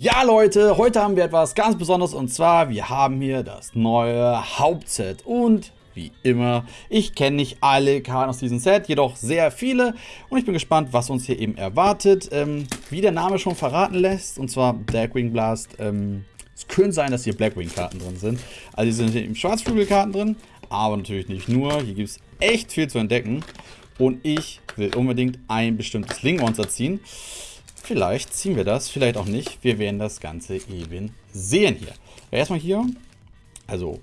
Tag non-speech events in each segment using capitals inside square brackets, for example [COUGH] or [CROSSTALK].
Ja Leute, heute haben wir etwas ganz Besonderes und zwar, wir haben hier das neue Hauptset und wie immer, ich kenne nicht alle Karten aus diesem Set, jedoch sehr viele und ich bin gespannt, was uns hier eben erwartet. Ähm, wie der Name schon verraten lässt, und zwar Darkwing Blast, ähm, es könnte sein, dass hier Blackwing Karten drin sind. Also hier sind hier eben Schwarzflügel-Karten drin, aber natürlich nicht nur, hier gibt es echt viel zu entdecken und ich will unbedingt ein bestimmtes Link-Monster ziehen. Vielleicht ziehen wir das, vielleicht auch nicht. Wir werden das Ganze eben sehen hier. Erstmal hier, also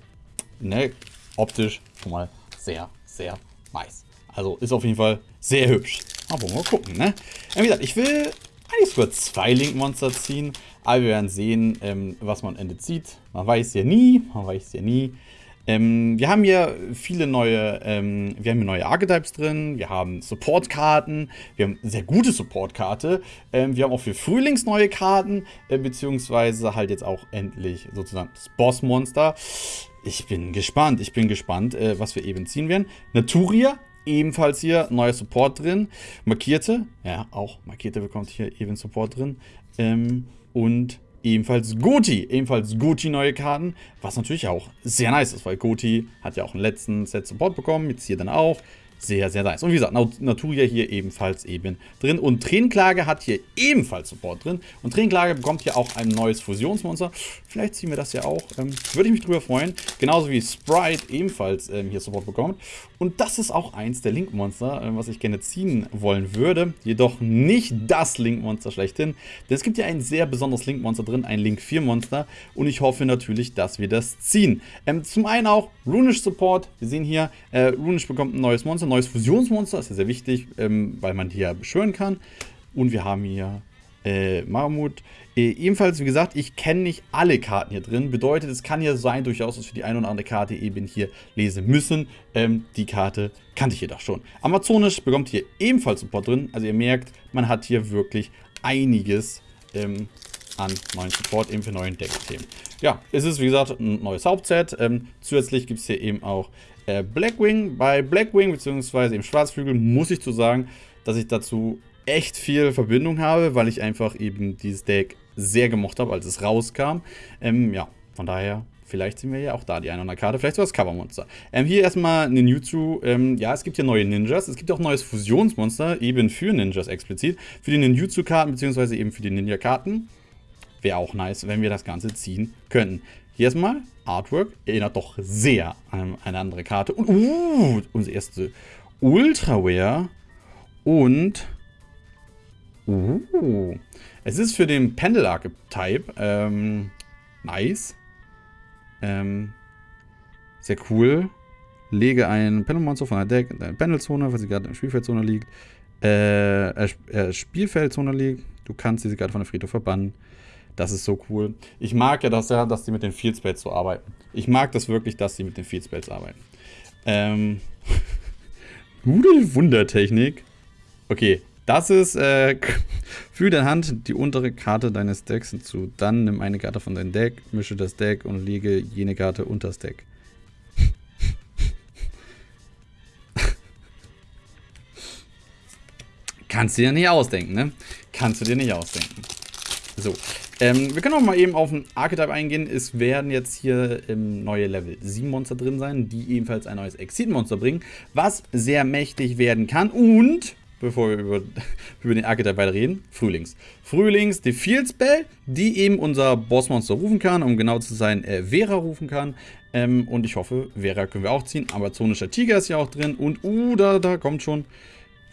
ne, optisch schon mal sehr, sehr nice. Also ist auf jeden Fall sehr hübsch. Aber mal gucken, ne? Wie gesagt, ich will eigentlich sogar zwei Link-Monster ziehen. Aber wir werden sehen, ähm, was man am Ende zieht. Man weiß ja nie, man weiß ja nie. Ähm, wir haben hier viele neue, ähm, wir haben hier neue Archetypes drin, wir haben Support-Karten, wir haben sehr gute Support-Karte, ähm, wir haben auch für Frühlings neue Karten, äh, beziehungsweise halt jetzt auch endlich sozusagen das Boss-Monster. Ich bin gespannt, ich bin gespannt, äh, was wir eben ziehen werden. Naturia, ebenfalls hier neuer Support drin. Markierte, ja auch markierte bekommt hier eben Support drin. Ähm, und Ebenfalls Goti, ebenfalls Goti neue Karten, was natürlich auch sehr nice ist, weil Goti hat ja auch im letzten Set Support bekommen, jetzt hier dann auch. Sehr, sehr nice. Und wie gesagt, Naturia hier ebenfalls eben drin. Und Tränenklage hat hier ebenfalls Support drin. Und Tränenklage bekommt hier auch ein neues Fusionsmonster. Vielleicht ziehen wir das ja auch. Ähm, würde ich mich drüber freuen. Genauso wie Sprite ebenfalls ähm, hier Support bekommt. Und das ist auch eins der Link-Monster, äh, was ich gerne ziehen wollen würde. Jedoch nicht das Link-Monster schlechthin. Denn es gibt ja ein sehr besonderes Link-Monster drin, ein Link-4-Monster. Und ich hoffe natürlich, dass wir das ziehen. Ähm, zum einen auch Runish Support. Wir sehen hier, äh, Runish bekommt ein neues Monster, ein neues Fusionsmonster. ist ja sehr wichtig, ähm, weil man ja beschwören kann. Und wir haben hier äh, Mammut. Äh, ebenfalls, wie gesagt, ich kenne nicht alle Karten hier drin. Bedeutet, es kann ja sein, durchaus, dass wir die eine oder andere Karte eben hier lesen müssen. Ähm, die Karte kannte ich jedoch schon. Amazonisch bekommt hier ebenfalls Support drin. Also ihr merkt, man hat hier wirklich einiges ähm, an neuen Support eben für neuen Deck-Themen. Ja, es ist wie gesagt ein neues Hauptset. Ähm, zusätzlich gibt es hier eben auch äh, Blackwing. Bei Blackwing bzw. im Schwarzflügel muss ich zu sagen, dass ich dazu echt viel Verbindung habe, weil ich einfach eben dieses Deck sehr gemocht habe, als es rauskam. Ähm, ja, von daher Vielleicht sehen wir ja auch da die eine oder andere Karte, vielleicht sogar das Covermonster. Ähm, hier erstmal Ninjutsu. Ähm, ja, es gibt hier neue Ninjas. Es gibt auch neues Fusionsmonster, eben für Ninjas explizit. Für die Ninjutsu-Karten, beziehungsweise eben für die Ninja-Karten. Wäre auch nice, wenn wir das Ganze ziehen könnten. Hier erstmal Artwork. Erinnert doch sehr an eine andere Karte. Und uh, unsere erste Ultraware. Und Uh. Es ist für den Pendel-Archetype. Ähm, nice. Ähm, sehr cool. Lege ein Pendelmonster von der Deck in deine Pendelzone, falls sie gerade in der Spielfeldzone liegt. Äh, äh, Spielfeldzone liegt. Du kannst diese gerade von der Friedhof verbannen. Das ist so cool. Ich mag ja, dass, ja, dass die mit den Field Spells so arbeiten. Ich mag das wirklich, dass die mit den Field Spells arbeiten. Ähm. [LAUGHS] Gute Wundertechnik. Okay, das ist äh, [LAUGHS] für deine Hand die untere Karte deines Decks hinzu. Dann nimm eine Karte von deinem Deck, mische das Deck und lege jene Karte unter das Deck. [LAUGHS] Kannst du dir nicht ausdenken, ne? Kannst du dir nicht ausdenken. So, ähm, wir können auch mal eben auf den Archetype eingehen. Es werden jetzt hier ähm, neue Level 7 Monster drin sein, die ebenfalls ein neues Exit-Monster bringen, was sehr mächtig werden kann und bevor wir über, [LAUGHS] über den Archetype weiter reden, Frühlings. Frühlings, die Field Spell, die eben unser Bossmonster rufen kann, um genau zu sein, äh, Vera rufen kann. Ähm, und ich hoffe, Vera können wir auch ziehen. Amazonischer Tiger ist ja auch drin. Und, uh, da, da kommt schon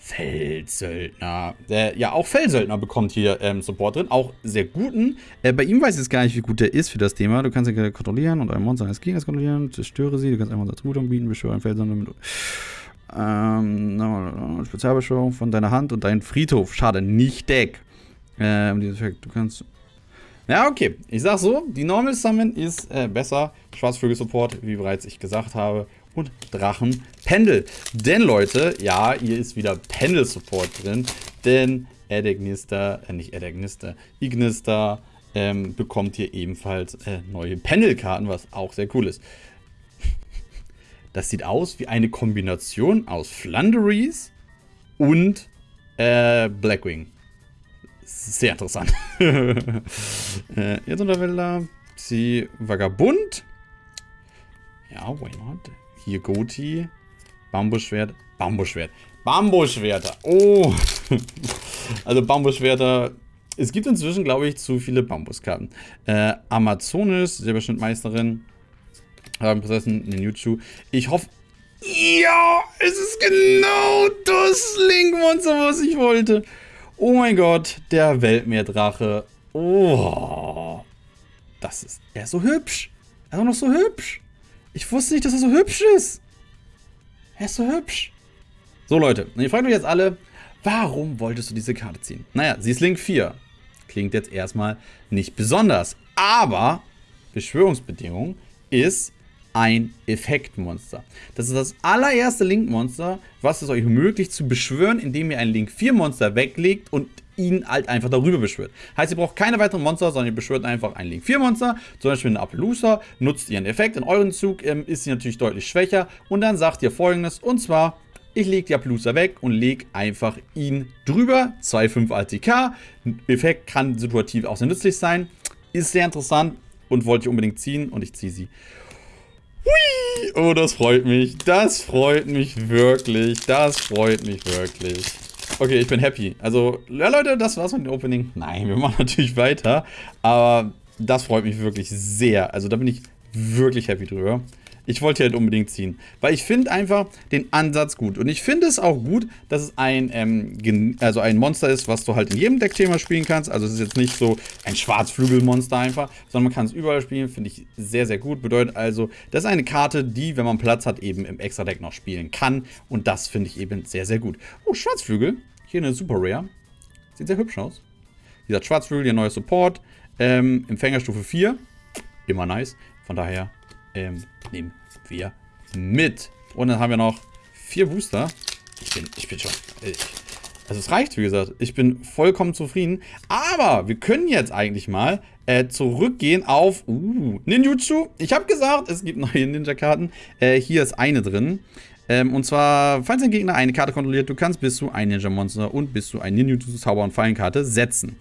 Feldsöldner. Äh, ja, auch Feldsöldner bekommt hier ähm, Support drin. Auch sehr guten. Äh, bei ihm weiß ich jetzt gar nicht, wie gut der ist für das Thema. Du kannst ihn kontrollieren und ein Monster eines Gegners kontrollieren. Zerstöre sie. Du kannst einfach unser Attribut anbieten. Beschwöre einen Feldsöldner mit ähm, Spezialbeschwörung von deiner Hand und dein Friedhof. Schade, nicht Deck. Ähm, du kannst. Ja, okay. Ich sag so, die Normal Summon ist äh, besser. Schwarzvögel-Support, wie bereits ich gesagt habe. Und Drachen-Pendel. Denn, Leute, ja, hier ist wieder Pendel-Support drin. Denn Edegnister, äh, nicht Edegnister, Ignister ähm, bekommt hier ebenfalls äh, neue Pendelkarten, was auch sehr cool ist. [LAUGHS] Das sieht aus wie eine Kombination aus Flanderies und äh, Blackwing. sehr interessant. [LAUGHS] äh, jetzt Unterwälder. Sie Vagabund. Ja, why not? Hier Goti. Bambusschwert. Bambusschwert. Bambusschwerter. Oh. [LAUGHS] also Bambusschwerter. Es gibt inzwischen, glaube ich, zu viele Bambuskarten. Äh, Amazonis, Silberschnittmeisterin. Prinzessin Ninjutsu. Ich hoffe... Ja, es ist genau das Link-Monster, was ich wollte. Oh mein Gott, der Weltmeerdrache. Oh. Das ist... Er ist so hübsch. Er ist auch noch so hübsch. Ich wusste nicht, dass er so hübsch ist. Er ist so hübsch. So, Leute. Ihr fragt euch jetzt alle, warum wolltest du diese Karte ziehen? Naja, sie ist Link 4. Klingt jetzt erstmal nicht besonders. Aber Beschwörungsbedingung ist ein Effektmonster. Das ist das allererste Link-Monster, was es euch ermöglicht zu beschwören, indem ihr ein Link 4-Monster weglegt und ihn halt einfach darüber beschwört. Heißt, ihr braucht keine weiteren Monster, sondern ihr beschwört einfach ein Link 4 Monster, zum Beispiel eine Appaloosa, nutzt ihren Effekt. In euren Zug ähm, ist sie natürlich deutlich schwächer und dann sagt ihr folgendes, und zwar, ich lege die Appaloosa weg und lege einfach ihn drüber, 2,5 ATK. Effekt kann situativ auch sehr nützlich sein, ist sehr interessant und wollte ich unbedingt ziehen und ich ziehe sie. Hui! Oh, das freut mich. Das freut mich wirklich. Das freut mich wirklich. Okay, ich bin happy. Also, ja Leute, das war's mit dem Opening. Nein, wir machen [LAUGHS] natürlich weiter. Aber das freut mich wirklich sehr. Also da bin ich wirklich happy drüber. Ich wollte halt unbedingt ziehen. Weil ich finde einfach den Ansatz gut. Und ich finde es auch gut, dass es ein, ähm, also ein Monster ist, was du halt in jedem Deckthema spielen kannst. Also es ist jetzt nicht so ein Schwarzflügelmonster einfach, sondern man kann es überall spielen. Finde ich sehr, sehr gut. Bedeutet also, das ist eine Karte, die, wenn man Platz hat, eben im Extra-Deck noch spielen kann. Und das finde ich eben sehr, sehr gut. Oh, Schwarzflügel. Hier eine Super Rare. Sieht sehr hübsch aus. Dieser Schwarzflügel, ihr neuer Support. Ähm, Empfängerstufe 4. Immer nice. Von daher ähm, nehmen wir mit. Und dann haben wir noch vier Booster. Ich bin, ich bin schon... Ich, also es reicht, wie gesagt. Ich bin vollkommen zufrieden. Aber wir können jetzt eigentlich mal äh, zurückgehen auf uh, Ninjutsu. Ich habe gesagt, es gibt neue Ninja-Karten. Äh, hier ist eine drin. Ähm, und zwar, falls ein Gegner eine Karte kontrolliert, du kannst bis zu ein Ninja-Monster und bis zu ein Ninjutsu-Zauber- und Fallenkarte setzen.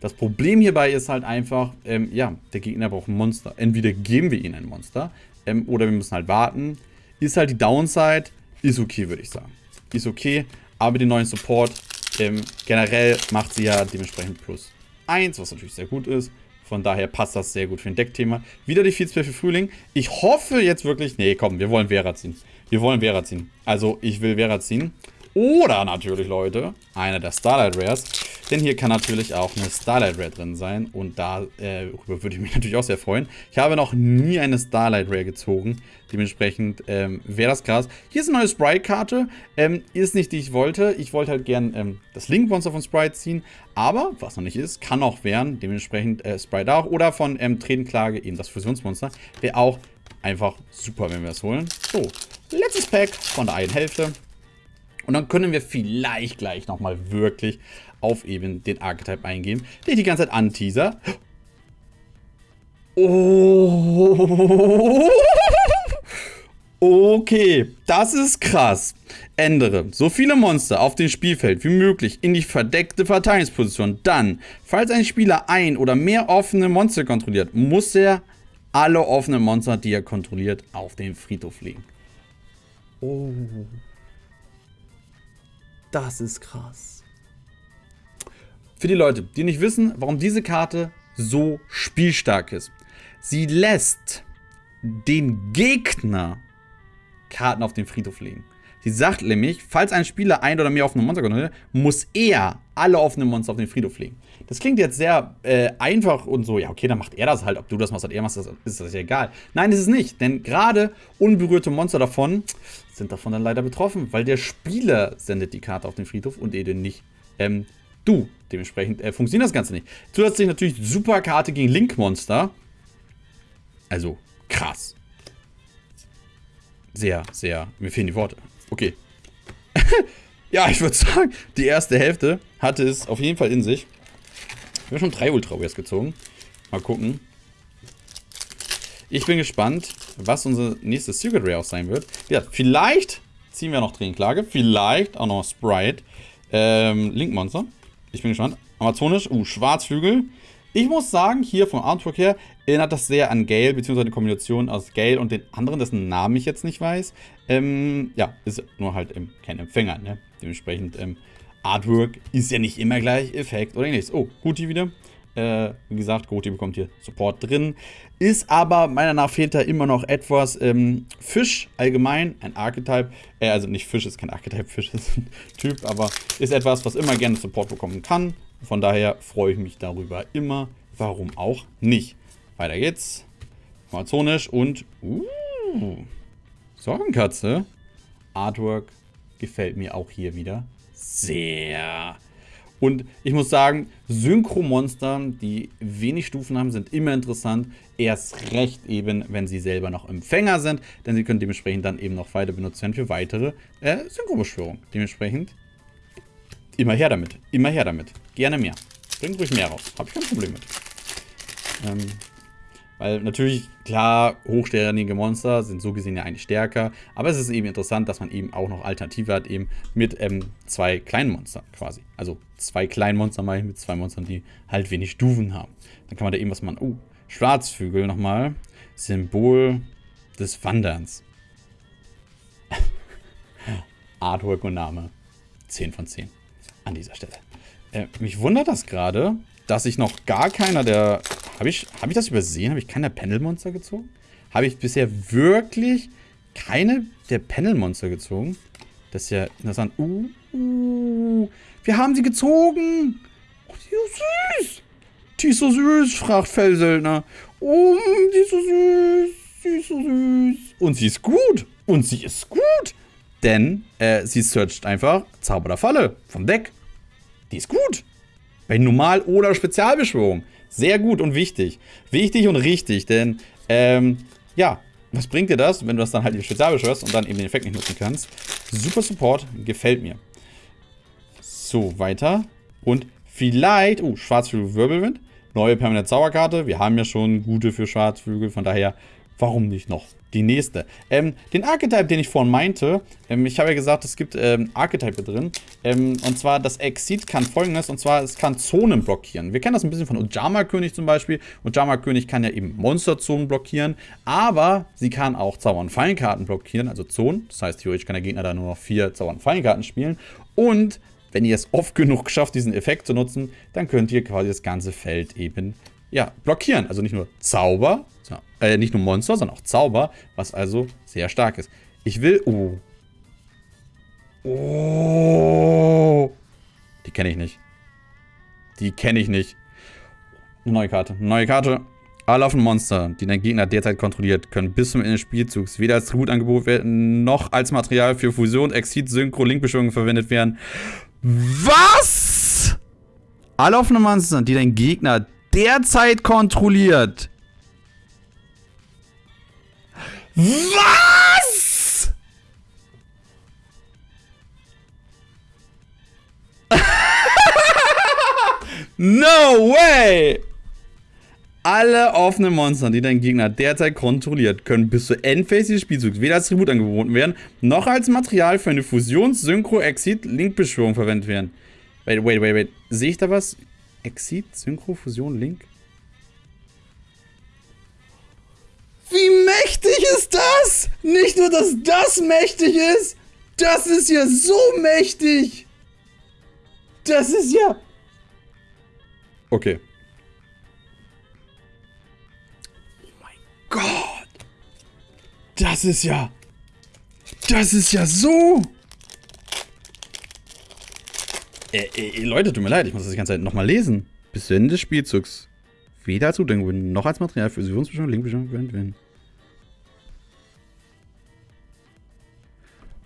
Das Problem hierbei ist halt einfach, ähm, ja, der Gegner braucht ein Monster. Entweder geben wir ihm ein Monster ähm, oder wir müssen halt warten. Ist halt die Downside, ist okay, würde ich sagen. Ist okay, aber den neuen Support ähm, generell macht sie ja dementsprechend plus 1, was natürlich sehr gut ist. Von daher passt das sehr gut für ein Deckthema. Wieder die Feedspell für Frühling. Ich hoffe jetzt wirklich... Nee, komm, wir wollen Vera ziehen. Wir wollen Vera ziehen. Also, ich will Vera ziehen. Oder natürlich, Leute, einer der Starlight Rares. Denn hier kann natürlich auch eine Starlight Rare drin sein. Und darüber äh, würde ich mich [LAUGHS] natürlich auch sehr freuen. Ich habe noch nie eine Starlight Rare gezogen. Dementsprechend ähm, wäre das krass. Hier ist eine neue Sprite-Karte. Ähm, ist nicht, die ich wollte. Ich wollte halt gern ähm, das Link-Monster von Sprite ziehen. Aber, was noch nicht ist, kann auch werden. Dementsprechend äh, Sprite auch. Oder von ähm, Tretenklage eben das Fusionsmonster. Wäre auch einfach super, wenn wir das holen. So, letztes Pack von der einen Hälfte. Und dann können wir vielleicht gleich nochmal wirklich auf eben den Archetype eingehen, den ich die ganze Zeit anteaser. Oh. Okay, das ist krass. Ändere so viele Monster auf dem Spielfeld wie möglich in die verdeckte Verteidigungsposition. Dann, falls ein Spieler ein oder mehr offene Monster kontrolliert, muss er alle offenen Monster, die er kontrolliert, auf den Friedhof legen. Oh. Das ist krass. Für die Leute, die nicht wissen, warum diese Karte so spielstark ist. Sie lässt den Gegner Karten auf den Friedhof legen. Sie sagt nämlich, falls ein Spieler ein oder mehr offene Monster kontrolliert, muss er alle offenen Monster auf den Friedhof legen. Das klingt jetzt sehr äh, einfach und so, ja okay, dann macht er das halt. Ob du das machst oder er machst, ist das ja egal. Nein, ist es nicht, denn gerade unberührte Monster davon sind davon dann leider betroffen, weil der Spieler sendet die Karte auf den Friedhof und eben nicht ähm, du. Dementsprechend äh, funktioniert das Ganze nicht. Zusätzlich natürlich super Karte gegen Link-Monster. Also krass. Sehr, sehr, mir fehlen die Worte. Okay. [LAUGHS] ja, ich würde sagen, die erste Hälfte hatte es auf jeden Fall in sich. Wir haben schon drei Ultra Rares gezogen. Mal gucken. Ich bin gespannt, was unser nächstes Secret Rare auch sein wird. Ja, vielleicht ziehen wir noch Tränenklage. Vielleicht auch noch Sprite. Ähm, Link Monster. Ich bin gespannt. Amazonisch. Uh, Schwarzflügel. Ich muss sagen, hier vom Artwork her erinnert das sehr an Gale, beziehungsweise die Kombination aus Gale und den anderen, dessen Namen ich jetzt nicht weiß. Ähm, ja, ist nur halt ähm, kein Empfänger, ne? Dementsprechend, ähm, Artwork ist ja nicht immer gleich Effekt oder ähnliches. Oh, Guti wieder. Äh, wie gesagt, Goti bekommt hier Support drin. Ist aber, meiner nach fehlt da immer noch etwas. Ähm, Fisch allgemein, ein Archetype. Äh, also nicht Fisch ist kein Archetype, Fisch ist ein [LAUGHS] Typ, aber ist etwas, was immer gerne Support bekommen kann. Von daher freue ich mich darüber immer. Warum auch nicht? Weiter geht's. Amazonisch und uh, Sorgenkatze. Artwork gefällt mir auch hier wieder sehr. Und ich muss sagen, Synchro-Monster, die wenig Stufen haben, sind immer interessant. Erst recht eben, wenn sie selber noch Empfänger sind, denn sie können dementsprechend dann eben noch weiter benutzt werden für weitere äh, Synchro-Beschwörungen. Dementsprechend immer her damit. Immer her damit. Gerne mehr. Bringt ruhig mehr raus. Habe ich kein Problem mit. Ähm, weil natürlich, klar, hochsternige Monster sind so gesehen ja eigentlich stärker. Aber es ist eben interessant, dass man eben auch noch Alternative hat, eben mit ähm, zwei kleinen Monstern quasi. Also zwei kleinen Monster mal mit zwei Monstern, die halt wenig Stufen haben. Dann kann man da eben was machen. Oh, Schwarzvögel nochmal. Symbol des Wanderns. [LAUGHS] Artwork und Name. 10 von 10 an dieser Stelle. Äh, mich wundert das gerade, dass ich noch gar keiner der habe ich, hab ich das übersehen? Habe ich keine Panel-Monster gezogen? Habe ich bisher wirklich keine der Panel-Monster gezogen? Das ist ja interessant. Uh, uh, wir haben sie gezogen. Oh, die ist so süß. Die ist so süß, fragt Fellsöldner. Oh, die ist so süß. Sie ist so süß. Und sie ist gut. Und sie ist gut. Denn äh, sie searcht einfach Zauber der Falle vom Deck. Die ist gut. Bei Normal- oder Spezialbeschwörung. Sehr gut und wichtig. Wichtig und richtig, denn, ähm, ja, was bringt dir das, wenn du das dann halt in Spezial beschwörst und dann eben den Effekt nicht nutzen kannst? Super Support, gefällt mir. So, weiter. Und vielleicht, oh, Schwarzflügel Wirbelwind. Neue permanente Zauberkarte. Wir haben ja schon gute für Schwarzflügel, von daher, warum nicht noch? Die nächste. Ähm, den Archetype, den ich vorhin meinte, ähm, ich habe ja gesagt, es gibt ähm, Archetype drin. Ähm, und zwar, das Exit kann folgendes, und zwar, es kann Zonen blockieren. Wir kennen das ein bisschen von Ujama-König zum Beispiel. Ujama-König kann ja eben Monsterzonen blockieren, aber sie kann auch Zauber- und Fallenkarten blockieren, also Zonen. Das heißt, theoretisch kann der Gegner da nur noch vier Zauber- und Fallenkarten spielen. Und wenn ihr es oft genug schafft, diesen Effekt zu nutzen, dann könnt ihr quasi das ganze Feld eben ja, blockieren. Also nicht nur Zauber, äh, nicht nur Monster, sondern auch Zauber, was also sehr stark ist. Ich will... Oh. Oh. Die kenne ich nicht. Die kenne ich nicht. Eine neue Karte. Eine neue Karte. Alle auf Monster, die dein Gegner derzeit kontrolliert, können bis zum Ende des Spielzugs weder als Tributangebot werden, noch als Material für Fusion, Exit, Synchro, Linkbeschwörungen verwendet werden. Was? Alle offene Monster, die dein Gegner derzeit kontrolliert, was? [LAUGHS] no way! Alle offenen Monster, die dein Gegner derzeit kontrolliert, können bis zur Endphase des Spielzugs weder als Tribut angeboten werden, noch als Material für eine Fusions-, Synchro-, Exit-, Link-Beschwörung verwendet werden. Wait, wait, wait, wait. Sehe ich da was? Exit, Synchro, Fusion, Link? Wie mächtig ist das? Nicht nur, dass das mächtig ist, das ist ja so mächtig. Das ist ja... Okay. Oh mein Gott. Das ist ja... Das ist ja so... Äh, äh, Leute, tut mir leid, ich muss das die ganze Zeit nochmal lesen. Bis zu Ende des Spielzugs. Weder als Zudenkung noch als Material für Fusionsbestimmung, Linkbestimmung verwendet werden.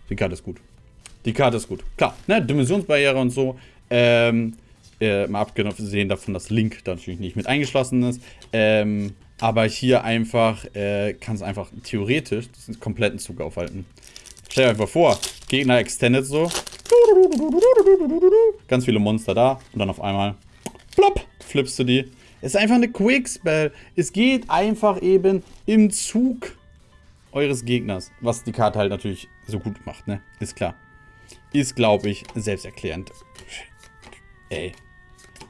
Die Karte ist gut. Die Karte ist gut. Klar, ne, Dimensionsbarriere und so. Ähm, äh, mal abgesehen davon, dass Link da natürlich nicht mit eingeschlossen ist. Ähm, aber hier einfach äh, kann es einfach theoretisch den kompletten Zug aufhalten. Stell dir einfach vor, Gegner extended so. Ganz viele Monster da und dann auf einmal plopp, flippst du die. Es ist einfach eine Quick-Spell. Es geht einfach eben im Zug eures Gegners. Was die Karte halt natürlich so gut macht, ne? Ist klar. Ist, glaube ich, selbsterklärend. Ey,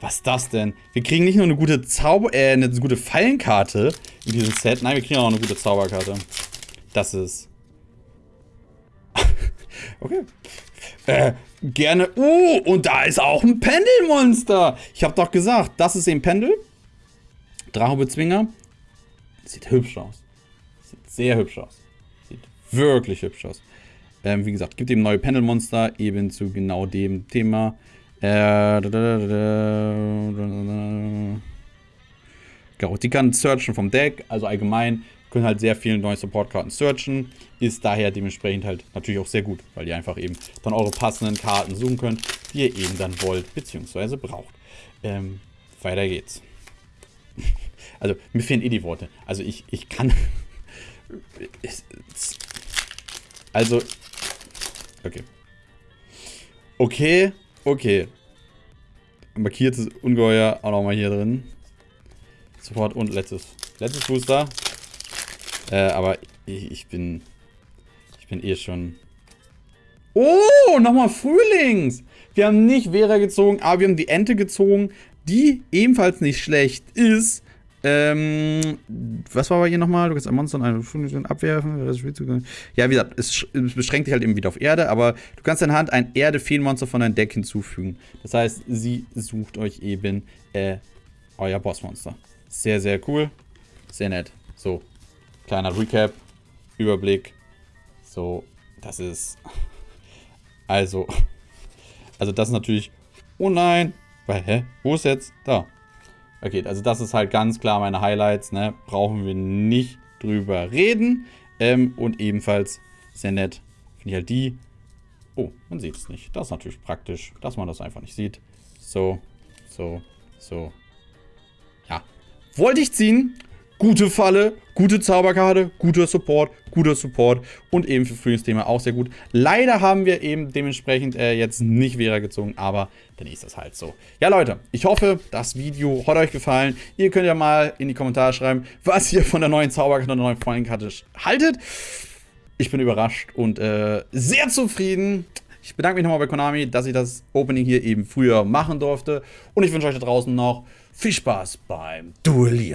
Was ist das denn? Wir kriegen nicht nur eine gute Zauber, äh, eine gute Fallenkarte in diesem Set. Nein, wir kriegen auch eine gute Zauberkarte. Das ist... [LAUGHS] okay. Äh, gerne... Uh, und da ist auch ein Pendelmonster. Ich habe doch gesagt, das ist ein Pendel. Drachobezwinger. Sieht hübsch aus. Sieht sehr hübsch aus. Sieht wirklich hübsch aus. Ähm, wie gesagt, gibt eben neue Pendelmonster, eben zu genau dem Thema. Äh, genau, die kann searchen vom Deck, also allgemein können halt sehr viele neue Support-Karten searchen. Ist daher dementsprechend halt natürlich auch sehr gut, weil ihr einfach eben dann eure passenden Karten suchen könnt, die ihr eben dann wollt, beziehungsweise braucht. Ähm, weiter geht's. [LAUGHS] Also, mir fehlen eh die Worte. Also, ich, ich kann... [LAUGHS] also, Okay. Okay, okay. Markiertes Ungeheuer auch nochmal hier drin. Sofort und letztes. Letztes Booster. Äh, aber ich, ich bin... Ich bin eh schon... Oh, nochmal Frühlings! Wir haben nicht Vera gezogen, aber wir haben die Ente gezogen, die ebenfalls nicht schlecht ist. Ähm, was war bei hier nochmal? Du kannst ein Monster und eine Funktion abwerfen. Ja, wie gesagt, es, es, beschränkt dich halt eben wieder auf Erde, aber du kannst in Hand ein Erde-Feenmonster von deinem Deck hinzufügen. Das heißt, sie sucht euch eben äh, euer Bossmonster. Sehr, sehr cool. Sehr nett. So, kleiner Recap, Überblick. So, das ist... [LAUGHS] Also, [LAUGHS] also das ist natürlich... Oh nein! Weil, hä? Wo ist jetzt? Da. Okay, also das ist halt ganz klar meine Highlights, ne? Brauchen wir nicht drüber reden. Ähm, und ebenfalls sehr nett finde ich halt die. Oh, man sieht es nicht. Das ist natürlich praktisch, dass man das einfach nicht sieht. So, so, so. Ja. Wollte ich ziehen. Gute Falle, gute Zauberkarte, guter Support, guter Support und eben für Frühlingsthema auch sehr gut. Leider haben wir eben dementsprechend äh, jetzt nicht Vera gezogen, aber dann ist das halt so. Ja Leute, ich hoffe, das Video hat euch gefallen. Ihr könnt ja mal in die Kommentare schreiben, was ihr von der neuen Zauberkarte und der neuen Freundkarte haltet. Ich bin überrascht und äh, sehr zufrieden. Ich bedanke mich nochmal bei Konami, dass ich das Opening hier eben früher machen durfte. Und ich wünsche euch da draußen noch viel Spaß beim Duellieren.